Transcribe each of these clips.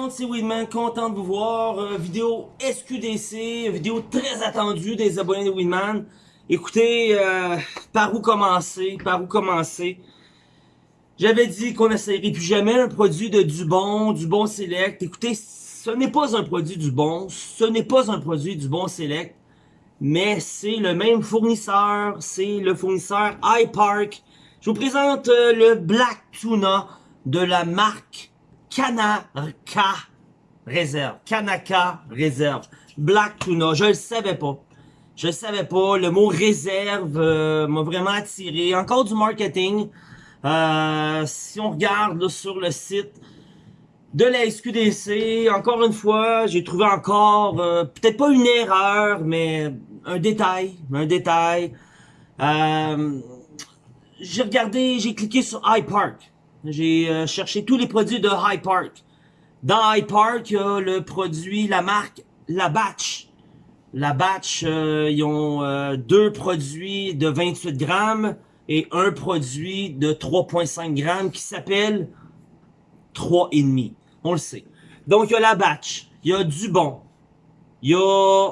monde, c'est Weedman, content de vous voir. Euh, vidéo SQDC, vidéo très attendue des abonnés de Weedman. Écoutez, euh, par où commencer, par où commencer? J'avais dit qu'on n'essayerait plus jamais un produit de Dubon, Dubon Select. Écoutez, ce n'est pas un produit Dubon, ce n'est pas un produit Dubon Select, mais c'est le même fournisseur, c'est le fournisseur iPark. Je vous présente euh, le Black Tuna de la marque Kanaka réserve. Kanaka réserve. Black Tuna. Je le savais pas. Je le savais pas. Le mot réserve euh, m'a vraiment attiré. Encore du marketing. Euh, si on regarde sur le site de la SQDC, encore une fois, j'ai trouvé encore, euh, peut-être pas une erreur, mais un détail. Un détail. j'ai regardé, j'ai cliqué sur iPark. J'ai euh, cherché tous les produits de High Park. Dans High Park, il y a le produit, la marque La Batch. La Batch, euh, ils ont euh, deux produits de 28 grammes et un produit de 3,5 grammes qui s'appelle 3,5. On le sait. Donc, il y a La Batch. Il y a Dubon. Il y a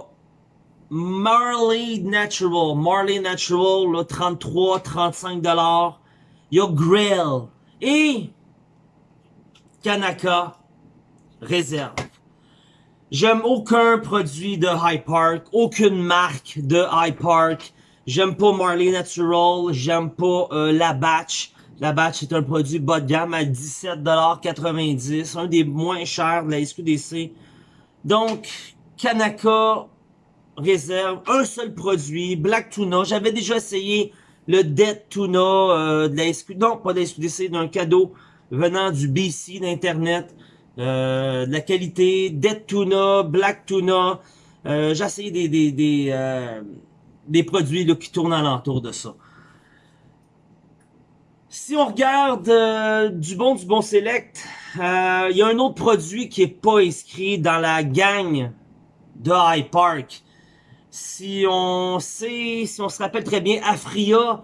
Marley Natural. Marley Natural, 33, 35 dollars. Il y a Grail et Kanaka réserve. J'aime aucun produit de High Park, aucune marque de High Park. J'aime pas Marley Natural, j'aime pas euh, La Batch. La Batch est un produit bas de gamme à 17,90$, un des moins chers de la SQDC. Donc, Kanaka réserve un seul produit, Black Tuna. J'avais déjà essayé le Dead Tuna euh, de la non pas de la SQDC, d'un cadeau venant du BC d'Internet, euh, de la qualité, Dead Tuna, Black Tuna, euh, j'ai essayé des, des, des, euh, des produits qui tournent alentour de ça. Si on regarde euh, du bon du bon select, il y a un autre produit qui est pas inscrit dans la gang de High Park si on sait, si on se rappelle très bien, Afria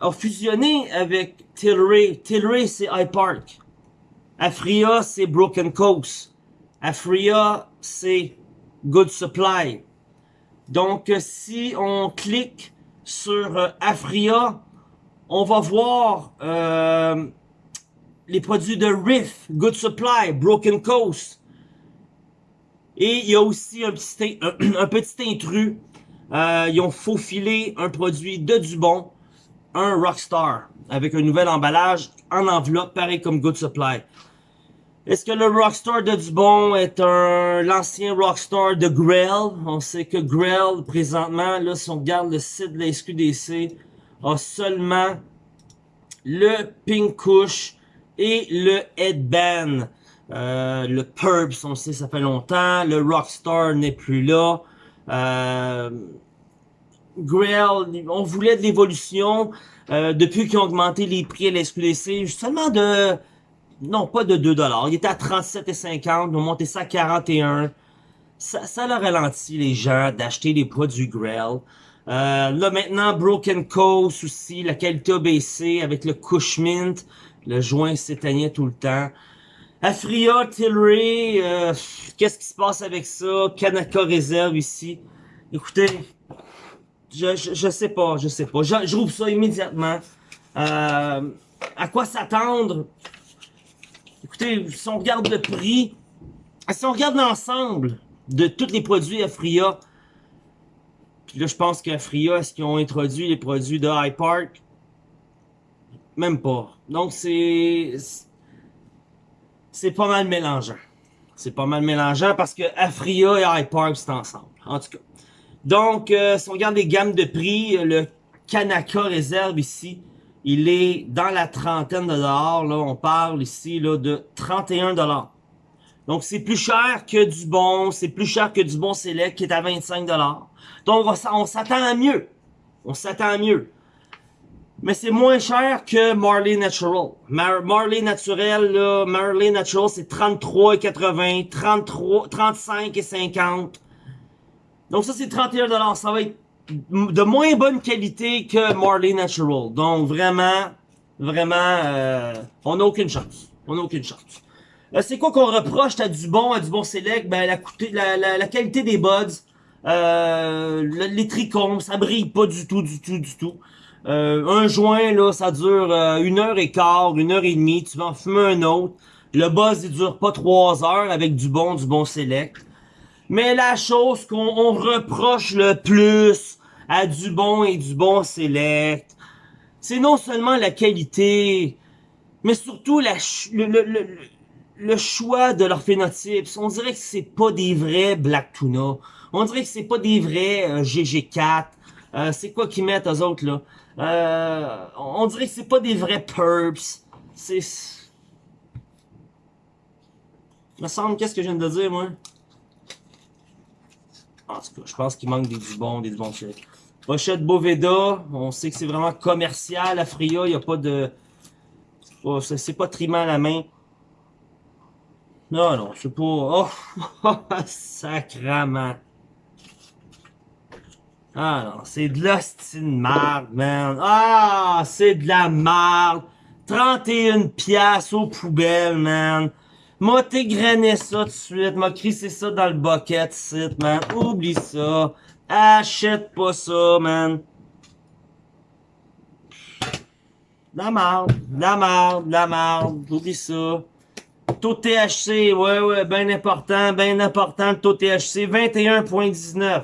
a fusionné avec Tilray. Tilray, c'est iPark. Afria, c'est Broken Coast. Afria, c'est Good Supply. Donc, si on clique sur euh, Afria, on va voir euh, les produits de Riff, Good Supply, Broken Coast, et il y a aussi un petit, un, petit intrus. Euh, ils ont faufilé un produit de Dubon, un Rockstar, avec un nouvel emballage en enveloppe, pareil comme Good Supply. Est-ce que le Rockstar de Dubon est un l'ancien Rockstar de Grell? On sait que Grell, présentement, là, si on regarde le site de la SQDC, a seulement le Pink Kush et le Headband. Euh, le Purps, on sait, ça fait longtemps. Le Rockstar n'est plus là. Euh, Grail, on voulait de l'évolution. Euh, depuis qu'ils ont augmenté les prix à l'SQDC, seulement de... Non, pas de 2$. Il était à 37,50$. Ils ont monté ça à 41$. Ça, ça a ralenti les gens d'acheter des produits Grail. Euh, là, maintenant, Broken Coast aussi. La qualité a baissé avec le Cushmint. Le joint s'éteignait tout le temps. Afria, Tilray, euh, qu'est-ce qui se passe avec ça? Kanaka réserve ici. Écoutez, je, je, sais pas, je sais pas. Je, je rouvre ça immédiatement. Euh, à quoi s'attendre? Écoutez, si on regarde le prix, si on regarde l'ensemble de tous les produits Afria, puis là je pense qu'Afria, est-ce qu'ils ont introduit les produits de High Park? Même pas. Donc c'est c'est pas mal mélangeant. C'est pas mal mélangeant parce que Afria et iPark, c'est ensemble. En tout cas. Donc, euh, si on regarde les gammes de prix, le Kanaka réserve ici, il est dans la trentaine de dollars. Là, on parle ici là, de 31 dollars. Donc, c'est plus cher que du bon, c'est plus cher que du bon Select qui est à 25 dollars. Donc, on s'attend à mieux. On s'attend à mieux mais c'est moins cher que Marley Natural. Marley Naturel, là, Marley Natural, c'est 33,80, 33, 35 et 50. Donc ça, c'est 31 Ça va être de moins bonne qualité que Marley Natural. Donc vraiment, vraiment, euh, on n'a aucune chance. On n'a aucune chance. Euh, c'est quoi qu'on reproche à du bon, à du bon select? Ben, la, la qualité des buds. Euh, les trichomes, ça brille pas du tout, du tout, du tout. Euh, un joint, là, ça dure euh, une heure et quart, une heure et demie. Tu vas en fumer un autre. Le buzz, il dure pas trois heures avec du bon, du bon select. Mais la chose qu'on reproche le plus à du bon et du bon select, c'est non seulement la qualité, mais surtout le, choix de leur phénotype. On dirait que c'est pas des vrais Black Tuna. On dirait que c'est pas des vrais euh, GG4. Euh, c'est quoi qu'ils mettent aux autres là? Euh, on dirait que c'est pas des vrais Purps. C'est... me semble, qu'est-ce que je viens de dire, moi? En tout cas, je pense qu'il manque des du bon, des du bon Pochette Boveda, on sait que c'est vraiment commercial. La Fria, il n'y a pas de... C'est pas trimant à la main. Non, non, c'est pas... Oh, sacrament. Ah non, c'est de l'hostine marde, man. Ah, c'est de la marde. 31 piastres aux poubelles, man. M'a t'égrené ça tout de suite. M'a crissé ça dans le bucket, site, man. Oublie ça. Achète pas ça, man. La marde, la marde, la marde. Oublie ça. Taux THC, ouais, ouais, bien important, bien important, le taux THC, 21.19.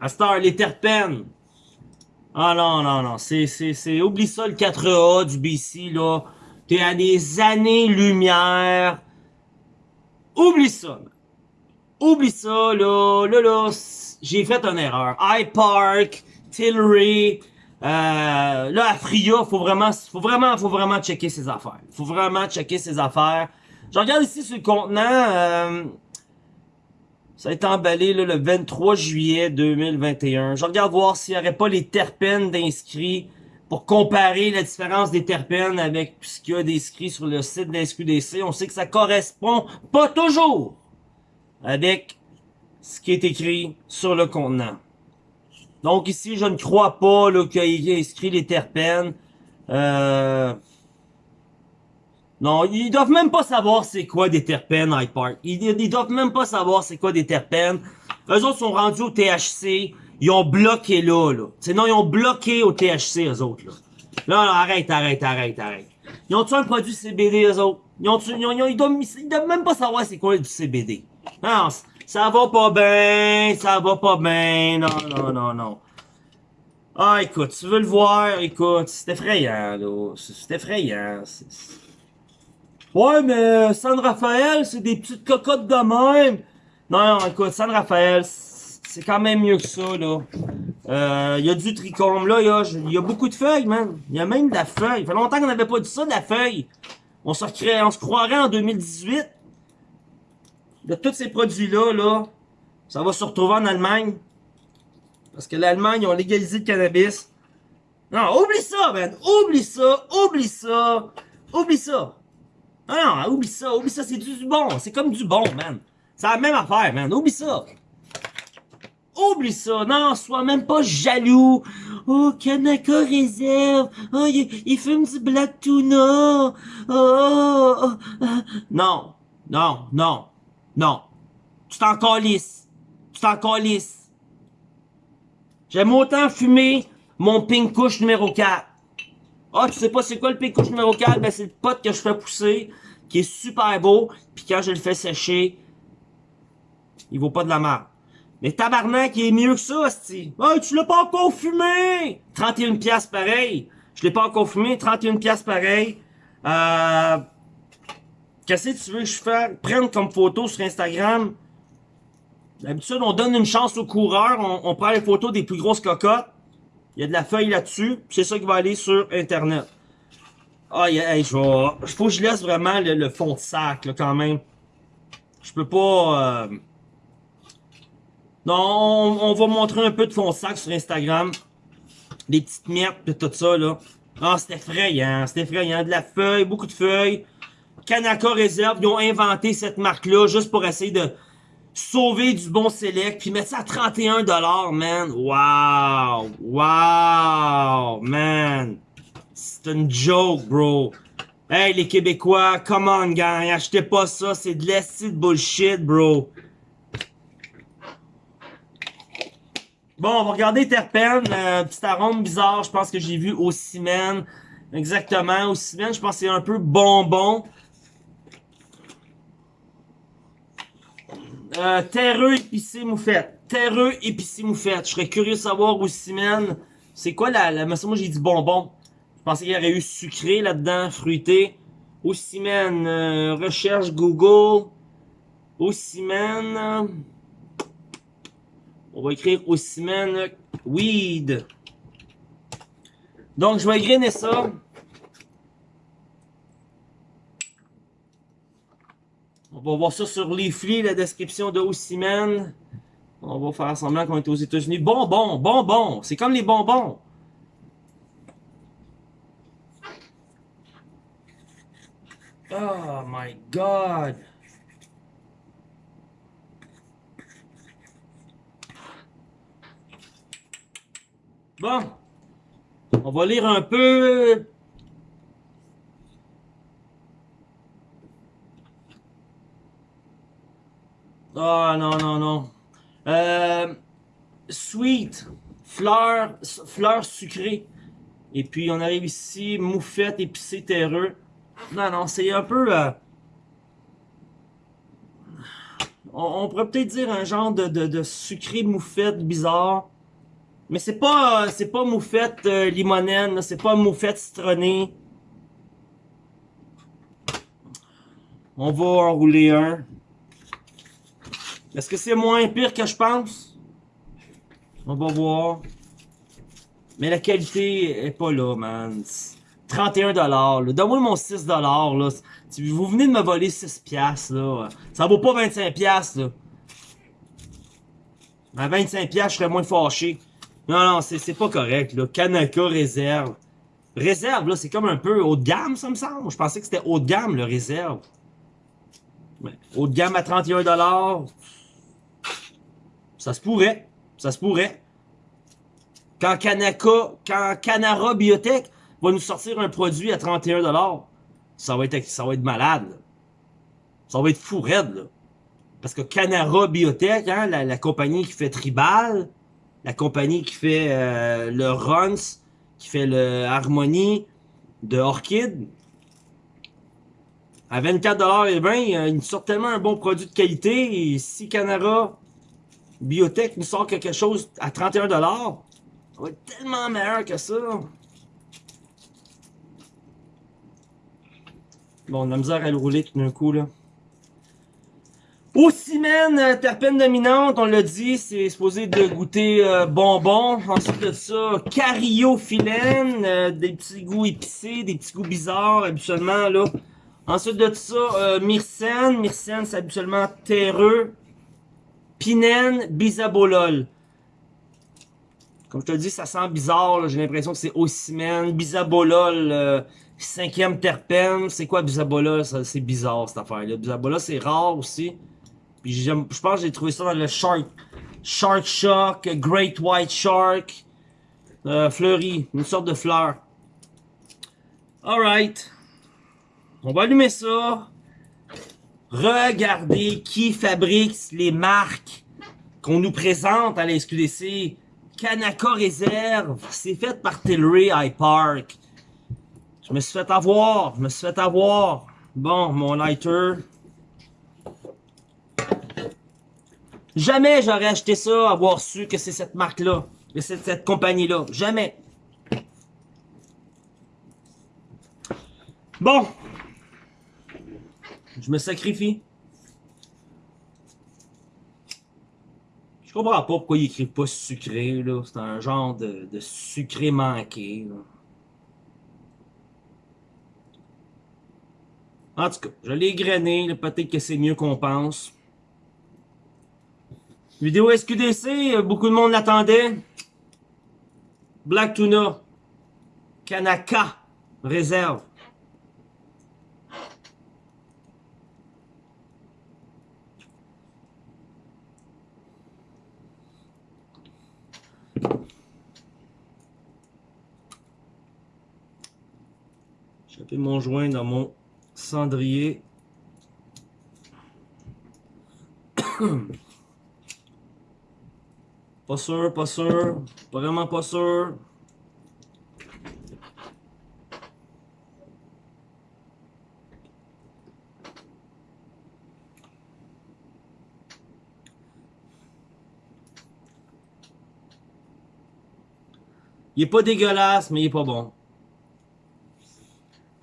À Star, les terpènes. Ah non, non, non, c'est, c'est, c'est, oublie ça le 4A du BC, là. T'es à des années-lumière. Oublie ça. Oublie ça, là. Là, là, j'ai fait une erreur. iPark, Tillery, euh, là, à Fria, faut vraiment, faut vraiment, faut vraiment checker ses affaires. Faut vraiment checker ses affaires. Je regarde ici sur le contenant, euh, ça a été emballé le 23 juillet 2021. Je regarde voir s'il n'y aurait pas les terpènes d'inscrits pour comparer la différence des terpènes avec ce qu'il y a d'inscrits sur le site de SQDC, on sait que ça correspond pas toujours avec ce qui est écrit sur le contenant. Donc ici, je ne crois pas qu'il y ait inscrit les terpènes. Euh... Non, ils doivent même pas savoir c'est quoi des terpènes, Hyde Park. Ils, ils doivent même pas savoir c'est quoi des terpènes. Eux autres sont rendus au THC. Ils ont bloqué là, là. Sinon, ils ont bloqué au THC, eux autres, là. Là, là, arrête, arrête, arrête, arrête. Ils ont-tu un produit CBD, eux autres? Ils, ont ils, ont, ils, doivent, ils doivent même pas savoir c'est quoi du CBD. Non, ça va pas bien, ça va pas bien, non, non, non, non. Ah, écoute, tu veux le voir, écoute, c'est effrayant, là. C'est effrayant. Ouais, mais San Rafael, c'est des petites cocottes de même. Non, non, écoute, San Rafael, c'est quand même mieux que ça, là. Il euh, y a du trichome, là, il y a, y a, beaucoup de feuilles, man. Il y a même de la feuille. Ça fait longtemps qu'on n'avait pas dit ça, de la feuille. On se, on se croirait en 2018. De tous ces produits-là, là, ça va se retrouver en Allemagne. Parce que l'Allemagne, ils ont légalisé le cannabis. Non, oublie ça, man. Oublie ça, oublie ça, oublie ça. Non, non, oublie ça, oublie ça, c'est du bon. C'est comme du bon, man. C'est la même affaire, man. Oublie ça. Oublie ça. Non, sois même pas jaloux. Oh, Kanaka réserve. Oh, il, fume du Black Tuna. Oh, oh, oh. Non, non, non, non. Tu t'en calisses. Tu t'en calisses. J'aime autant fumer mon pink couche numéro 4. Ah, tu sais pas c'est quoi le pink couche numéro 4? Ben, c'est le pot que je fais pousser, qui est super beau, puis quand je le fais sécher, il vaut pas de la merde. Mais tabarnak, il est mieux que ça, sti. Hey, tu l'as pas encore fumé! 31 piastres pareil. Je l'ai pas encore fumé, 31 piastres pareil. Euh... Qu'est-ce que tu veux que je fasse? Prendre comme photo sur Instagram. D'habitude, on donne une chance aux coureurs. On, prend les photos des plus grosses cocottes. Il y a de la feuille là-dessus. C'est ça qui va aller sur Internet. Ah, hey, je vais... Faut que je laisse vraiment le, fond de sac, là, quand même. Je peux pas... Euh... Non, on, va montrer un peu de fond sac sur Instagram. Des petites miettes pis tout ça, là. Ah, c'est effrayant, c'est effrayant. De la feuille, beaucoup de feuilles. Kanaka Reserve, ils ont inventé cette marque-là juste pour essayer de sauver du bon select, puis mettre ça à 31$, man. Wow! Wow! Man! C'est une joke, bro. Hey, les Québécois, come on, gang, achetez pas ça, c'est de l'esti de bullshit, bro. Bon, on va regarder terpène, euh, petit arôme bizarre, je pense que j'ai vu au ciment. Exactement, au ciment, je pense que c'est un peu bonbon. Euh, terreux épicé moufette. Terreux épicé moufette. Je serais curieux de savoir au ciment, c'est quoi la, la... Moi j'ai dit bonbon. Je pensais qu'il y aurait eu sucré là-dedans, fruité. Au ciment, euh, recherche Google. Au ciment... On va écrire au ciment weed. Donc, je vais grainer ça. On va voir ça sur Leafly, la description de Ossiman. On va faire semblant qu'on est aux États-Unis. Bonbons, bonbons. C'est comme les bonbons. Oh my god. Bon. On va lire un peu. Ah non, non, non. Euh, sweet. Fleurs, fleurs sucrées. Et puis on arrive ici, moufette, épicé, terreux. Non, non, c'est un peu... Euh, on, pourrait peut-être dire un genre de, de sucré moufette bizarre. Mais c'est pas c'est pas moufette euh, limonène, c'est pas moufette citronnée. On va enrouler un. Est-ce que c'est moins pire que je pense? On va voir. Mais la qualité est pas là, man. 31$. Donne-moi mon 6$. Là. Vous venez de me voler 6$. Là. Ça vaut pas 25$. Là. À 25$, je serais moins fâché. Non, non, c'est pas correct, là. Kanaka réserve. Réserve, là, c'est comme un peu haut de gamme, ça me semble. Je pensais que c'était haut de gamme, le réserve. haut de gamme à 31$. Ça se pourrait. Ça se pourrait. Quand quand Canara Biotech va nous sortir un produit à 31$, ça va être, ça va malade. Ça va être fou raide. Parce que Canara Biotech, hein, la, compagnie qui fait Tribal, la compagnie qui fait euh, le Runs, qui fait le Harmony de Orchid. À 24$ et 20, ils sortent tellement un bon produit de qualité. Et si Canara Biotech nous sort quelque chose à 31$, ça va être tellement meilleur que ça. Bon, on a misère à le rouler tout d'un coup, là. Ocimène, euh, terpène dominante, on l'a dit, c'est supposé de goûter euh, bonbon. Ensuite de ça, cariophyllène, euh, des petits goûts épicés, des petits goûts bizarres habituellement là. Ensuite de ça, myrcène, myrcène c'est habituellement terreux. Pinène, bisabolol. Comme je te dis, ça sent bizarre, j'ai l'impression que c'est ocimène, bisabolol, cinquième terpène. C'est quoi bisabolol? C'est bizarre cette affaire-là. Bisabolol c'est rare aussi. Puis je pense que j'ai trouvé ça dans le Shark, Shark Shock, Great White Shark, euh, fleuri, une sorte de fleur. Alright. On va allumer ça. Regardez qui fabrique les marques qu'on nous présente à la SQDC. Kanaka Reserve. C'est fait par Tilray High Park. Je me suis fait avoir. Je me suis fait avoir. Bon, mon lighter. Jamais j'aurais acheté ça, avoir su que c'est cette marque-là, que c'est cette compagnie-là. Jamais. Bon. Je me sacrifie. Je comprends pas pourquoi ils écrivent pas sucré, là. C'est un genre de, sucré manqué, En tout cas, je l'ai grainé, peut-être que c'est mieux qu'on pense. Vidéo SQDC, beaucoup de monde l'attendait. Black Tuna. Kanaka. Réserve. J'ai mon joint dans mon cendrier. pas sûr, pas sûr. Vraiment pas sûr. Il est pas dégueulasse, mais il est pas bon.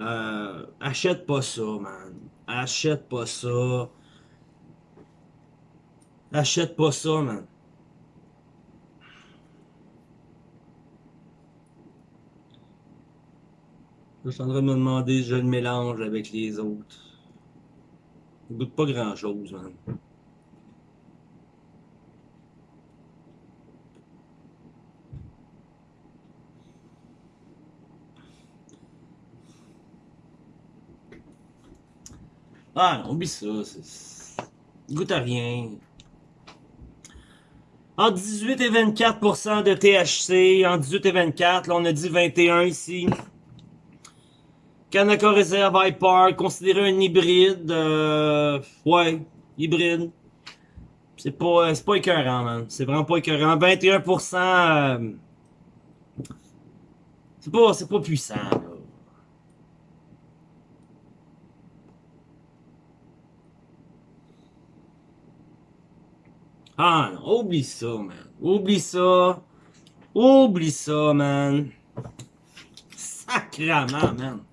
Euh, achète pas ça, man. Achète pas ça. Achète pas ça, man. Je suis en train de me demander si je le mélange avec les autres. Il goûte pas grand chose, man. Ah, non, oublie ça. Goûte à rien. En 18 et 24% de THC. En 18 et 24, là on a dit 21 ici. Kanaka Reserve Park, considéré un hybride. Euh, ouais, hybride. C'est pas, c'est pas écœurant, man. C'est vraiment pas écœurant. 21%. Euh, c'est pas, pas puissant, là. Ah non, oublie ça, man. Oublie ça. Oublie ça, man. Sacrement, man.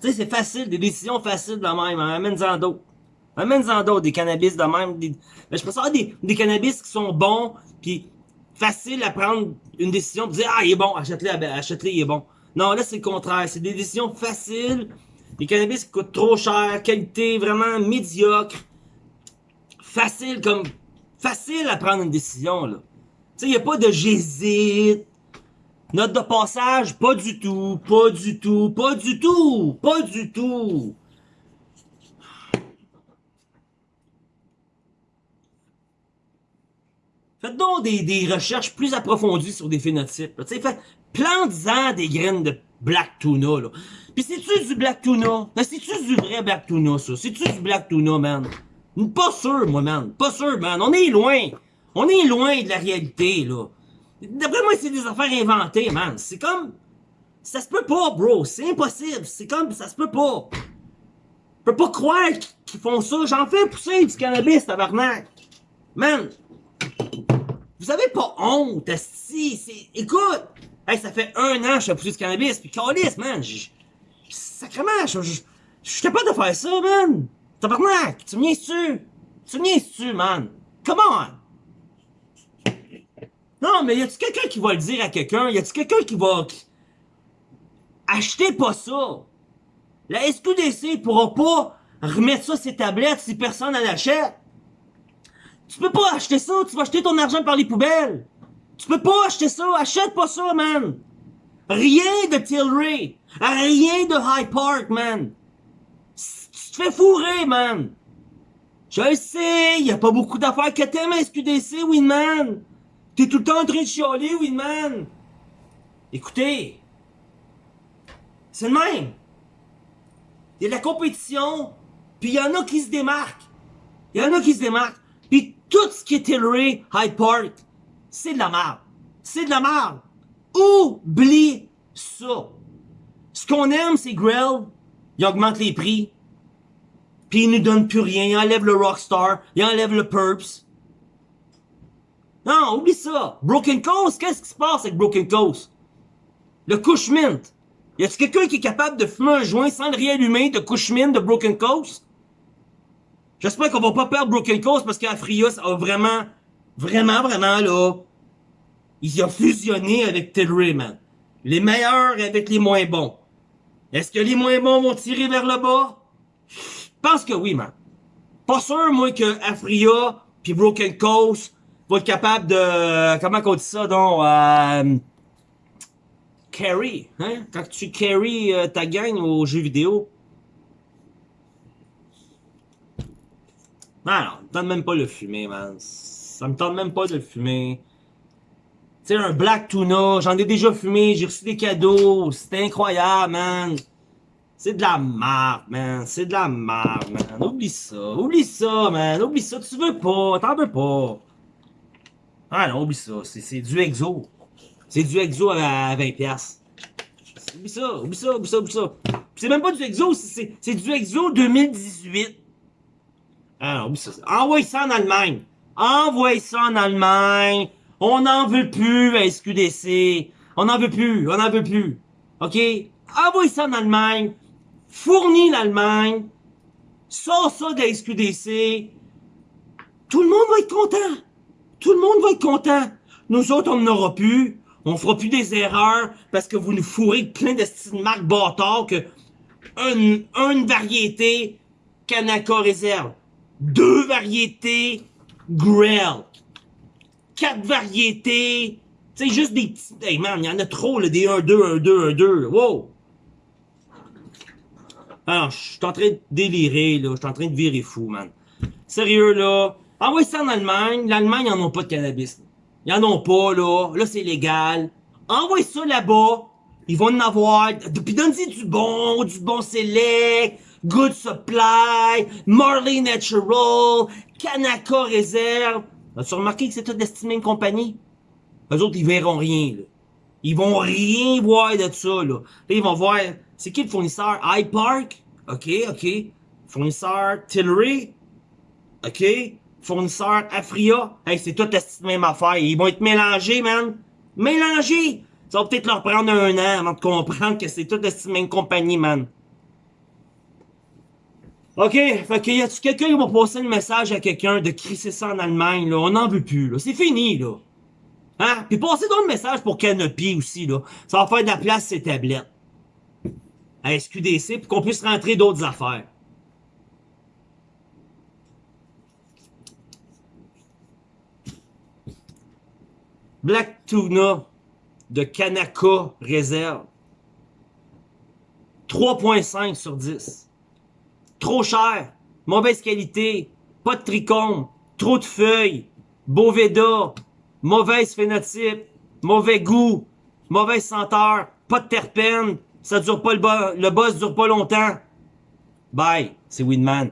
Tu sais, c'est facile, des décisions faciles de même. Amène-en d'autres. Amène-en d'autres, des cannabis de même. Des... Mais je pense avoir des, des cannabis qui sont bons, puis faciles à prendre une décision, puis dire, ah, il est bon, achète-le, achète-le, il est bon. Non, là, c'est le contraire. C'est des décisions faciles. Des cannabis qui coûtent trop cher, qualité vraiment médiocre facile comme facile à prendre une décision là. Tu sais, y a pas de j'hésite. Note de passage, pas du tout, pas du tout, pas du tout, pas du tout. Faites donc des, recherches plus approfondies sur des phénotypes. Tu sais, plante-en des graines de black tuna, là. Pis c'est-tu du black tuna? C'est-tu du vrai black tuna, ça? C'est-tu du black tuna, man? Pas sûr, moi, man. Pas sûr, man. On est loin. On est loin de la réalité, là. D'après moi, c'est des affaires inventées, man. C'est comme... Ça se peut pas, bro. C'est impossible. C'est comme... Ça se peut pas. Je peux pas croire qu'ils font ça. J'en fais pousser du cannabis, tabarnak. Man. Vous avez pas honte, si. Écoute. Hey, ça fait un an que je fais pousser du cannabis. Puis calice, man. Sacrement, je suis capable de faire ça, man. Tabarnak! Tu me niaises-tu? Tu me niaises-tu, man? Come on! Non, mais y a-tu quelqu'un qui va le dire à quelqu'un? Y a-tu quelqu'un qui va... Achetez pas ça! La SQDC pourra pas remettre ça ses tablettes si personne n'en achète. Tu peux pas acheter ça, tu vas acheter ton argent par les poubelles. Tu peux pas acheter ça, achète pas ça, man. Rien de Tilray, rien de High Park, man te fais fourrer, man! Je le sais, y a pas beaucoup d'affaires que t'aimes à SQDC, Winman! T'es tout le temps en train de chialer, Winman! Écoutez, c'est le même! Il y a de la compétition, puis il y en a qui se démarquent. Il y en a qui se démarquent. Puis tout ce qui est Tilray, Hyde Park, c'est de la merde. C'est de la merde. Oublie ça. Ce qu'on aime, c'est Grill. Il augmente les prix. Puis il nous donne plus rien. Il enlève le Rockstar. Il enlève le Purps. Non, oublie ça. Broken Coast, qu'est-ce qui se passe avec Broken Coast? Le Cushmint. Y a-t-il quelqu'un qui est capable de fumer un joint sans le réallumer de Cushmint de Broken Coast? J'espère qu'on va pas perdre Broken Coast parce qu'Afrios a vraiment, vraiment, vraiment, là, il a fusionné avec Tilray, man. Les meilleurs avec les moins bons. Est-ce que les moins bons vont tirer vers le bas? Pense que oui, man. Pas sûr, moi, que Afria puis Broken Coast vont être capables de... Comment on dit ça, donc? Euh, carry, hein? Quand tu carry euh, ta gang aux jeux vidéo. Non, non, me tente même pas le fumer, man. Ça me tente même pas de le fumer. sais, un black tuna, j'en ai déjà fumé, j'ai reçu des cadeaux, c'était incroyable, man. C'est de la merde, man. C'est de la merde, man. Oublie ça. Oublie ça, man. Oublie ça. Tu veux pas. T'en veux pas. Ah non, oublie ça. C'est du exo. C'est du exo à 20 pièces. Oublie ça, oublie ça, oublie ça, oublie ça. C'est même pas du exo, c'est du exo 2018. Ah non, oublie ça. Envoie ça en Allemagne. Envoie ça en Allemagne. On n'en veut plus à SQDC. On n'en veut plus, on n'en veut plus. OK? Envoie ça en Allemagne. Fournis l'Allemagne. Sors ça de la SQDC. Tout le monde va être content. Tout le monde va être content. Nous autres, on n'en aura plus. On fera plus des erreurs parce que vous nous fourrez plein de styles marques bâtards que une, une variété Kanaka réserve. Deux variétés Grell. Quatre variétés. C'est juste des petits. Hey man, il y en a trop, là, des 1, 2, 1, 2, 1, 2. Wow! Alors, je suis en train de délirer, là. Je suis en train de virer fou, man. Sérieux, là. Envoie ça en Allemagne. L'Allemagne, ils en ont pas de cannabis. Ils en ont pas, là. Là, c'est légal. Envoie ça là-bas. Ils vont en avoir. Puis donne-y du bon, du bon select, Good Supply, Marley Natural, Kanaka Reserve. As-tu remarqué que c'est toute destinée une compagnie? Eux autres, ils verront rien, là. Ils vont rien voir de ça, là. Là, ils vont voir, c'est qui le fournisseur? iPark? OK, OK. Fournisseur Tillery? OK. Fournisseur Afria? Hey, c'est toute la même affaire. Ils vont être mélangés, man. Mélangés! Ça va peut-être leur prendre un an avant de comprendre que c'est toute la même compagnie, man. OK, fait que y a-tu quelqu'un qui va passer le message à quelqu'un de crisser ça en Allemagne, là? On n'en veut plus. C'est fini, là. Hein? Puis passez donc le message pour Canopy aussi, là. Ça va faire de la place ces tablettes. À SQDC pour qu'on puisse rentrer d'autres affaires. Black Tuna de Kanaka Réserve. 3.5 sur 10. Trop cher. Mauvaise qualité. Pas de tricône. Trop de feuilles. Boveda mauvaise phénotype, mauvais goût, mauvaise senteur, pas de terpènes, ça dure pas le, le boss dure pas longtemps. Bye, c'est Winman.